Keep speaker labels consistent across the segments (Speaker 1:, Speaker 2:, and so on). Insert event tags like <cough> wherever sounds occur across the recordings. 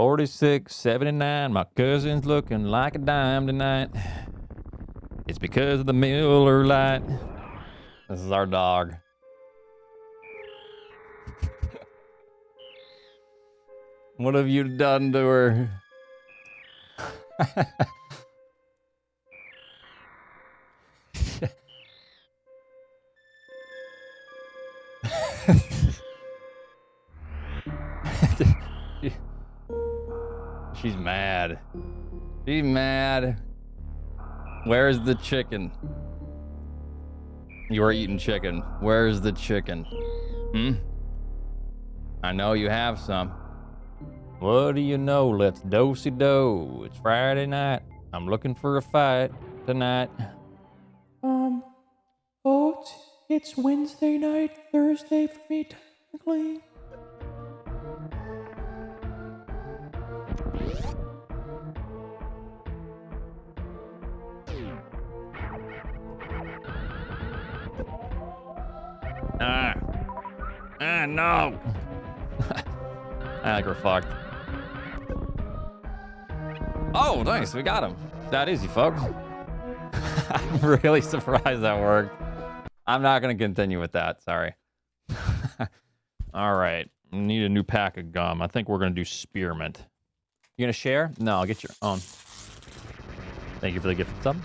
Speaker 1: 46, 79. My cousin's looking like a dime tonight. It's because of the Miller Lite. This is our dog. <laughs> what have you done to her? <laughs> She's mad. She's mad. Where's the chicken? You are eating chicken. Where's the chicken? Hmm? I know you have some. What do you know? Let's dosey do. It's Friday night. I'm looking for a fight tonight.
Speaker 2: Um, oh, it's, it's Wednesday night, Thursday for me, technically.
Speaker 1: Ah. Ah, no. <laughs> I think we're fucked. Oh, nice. We got him. That easy, folks. <laughs> I'm really <laughs> surprised that worked. I'm not going to continue with that. Sorry. All right. Need a new pack of gum. I think we're going to do spearmint. You going to share? No, I'll get your own. Thank you for the gift of sub.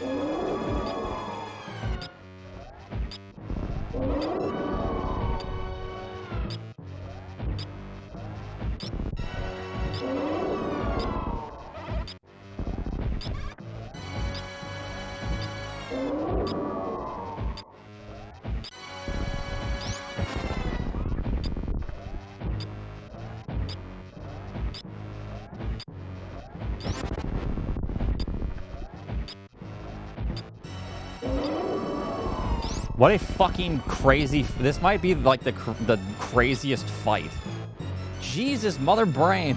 Speaker 1: you What a fucking crazy... This might be like the, cr the craziest fight. Jesus, mother brain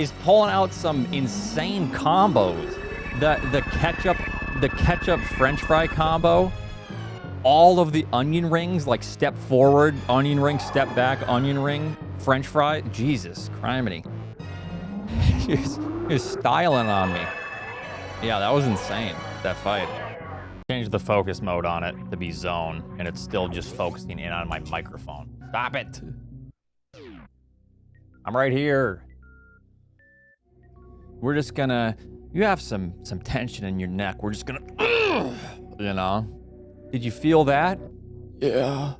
Speaker 1: is pulling out some insane combos. The the ketchup the ketchup french fry combo. All of the onion rings, like step forward, onion ring, step back, onion ring, french fry. Jesus, criminy. <laughs> he's, he's styling on me. Yeah, that was insane, that fight. Change the focus mode on it to be zone, and it's still just focusing in on my microphone. Stop it! I'm right here. We're just gonna... You have some some tension in your neck. We're just gonna... You know? Did you feel that?
Speaker 2: Yeah.